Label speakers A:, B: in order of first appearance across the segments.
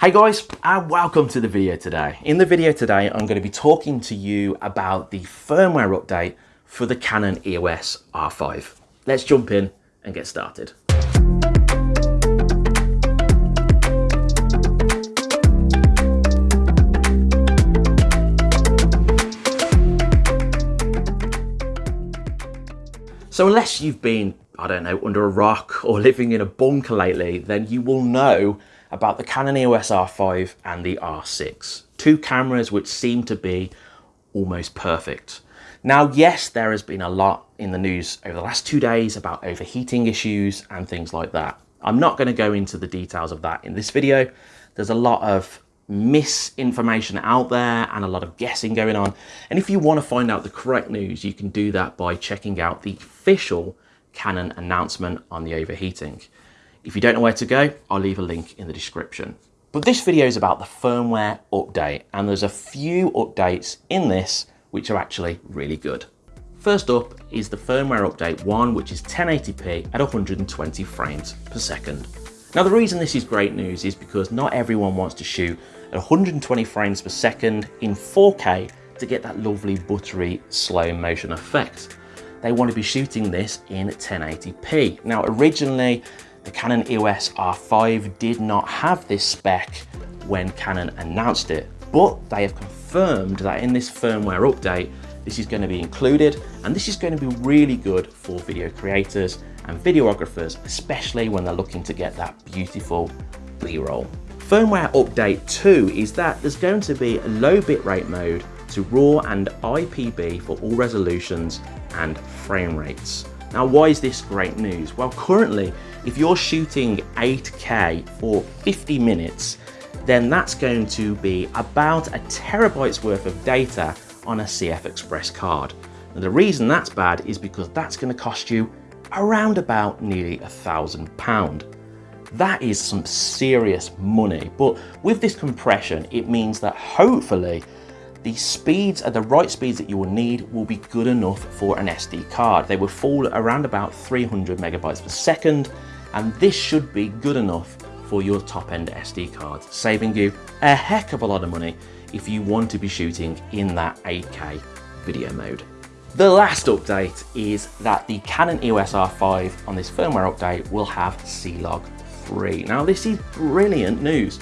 A: Hey guys, and welcome to the video today. In the video today, I'm going to be talking to you about the firmware update for the Canon EOS R5. Let's jump in and get started. So unless you've been, I don't know, under a rock or living in a bunker lately, then you will know about the Canon EOS R5 and the R6. Two cameras which seem to be almost perfect. Now, yes, there has been a lot in the news over the last two days about overheating issues and things like that. I'm not going to go into the details of that in this video. There's a lot of misinformation out there and a lot of guessing going on. And if you want to find out the correct news, you can do that by checking out the official Canon announcement on the overheating. If you don't know where to go, I'll leave a link in the description. But this video is about the firmware update and there's a few updates in this which are actually really good. First up is the firmware update 1 which is 1080p at 120 frames per second. Now the reason this is great news is because not everyone wants to shoot at 120 frames per second in 4K to get that lovely buttery slow motion effect. They want to be shooting this in 1080p. Now originally the Canon EOS R5 did not have this spec when Canon announced it, but they have confirmed that in this firmware update, this is going to be included, and this is going to be really good for video creators and videographers, especially when they're looking to get that beautiful B-roll. Firmware update 2 is that there's going to be a low bitrate mode to RAW and IPB for all resolutions and frame rates. Now, why is this great news? Well, currently, if you're shooting 8K for 50 minutes, then that's going to be about a terabyte's worth of data on a CF Express card. And the reason that's bad is because that's going to cost you around about nearly a thousand pound. That is some serious money, but with this compression, it means that hopefully the speeds are the right speeds that you will need will be good enough for an SD card. They will fall around about 300 megabytes per second, and this should be good enough for your top end SD card, saving you a heck of a lot of money if you want to be shooting in that 8K video mode. The last update is that the Canon EOS R5 on this firmware update will have C-Log 3. Now this is brilliant news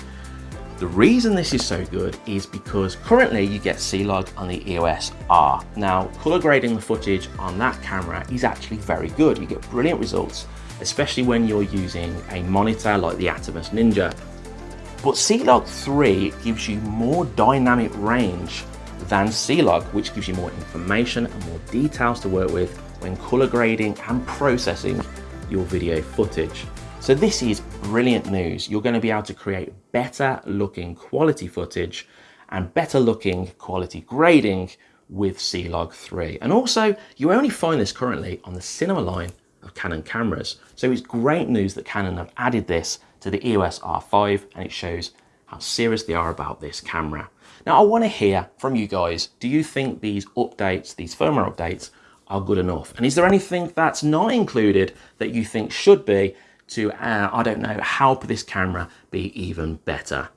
A: the reason this is so good is because currently you get C-Log on the EOS R. Now, color grading the footage on that camera is actually very good. You get brilliant results, especially when you're using a monitor like the Atomos Ninja. But C-Log 3 gives you more dynamic range than C-Log, which gives you more information and more details to work with when color grading and processing your video footage. So this is brilliant news. You're going to be able to create better looking quality footage and better looking quality grading with C-Log 3. And also, you only find this currently on the cinema line of Canon cameras. So it's great news that Canon have added this to the EOS R5 and it shows how serious they are about this camera. Now I want to hear from you guys, do you think these updates, these firmware updates are good enough? And is there anything that's not included that you think should be to, uh, I don't know, help this camera be even better?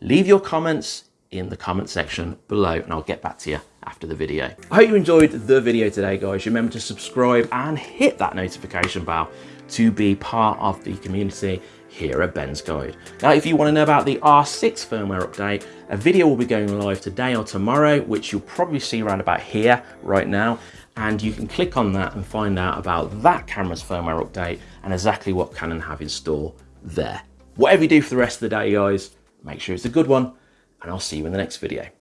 A: Leave your comments in the comment section below and I'll get back to you after the video. I hope you enjoyed the video today, guys. Remember to subscribe and hit that notification bell to be part of the community here at Ben's Guide. Now, if you want to know about the R6 firmware update, a video will be going live today or tomorrow, which you'll probably see around about here right now and you can click on that and find out about that camera's firmware update and exactly what Canon have in store there. Whatever you do for the rest of the day, guys, make sure it's a good one, and I'll see you in the next video.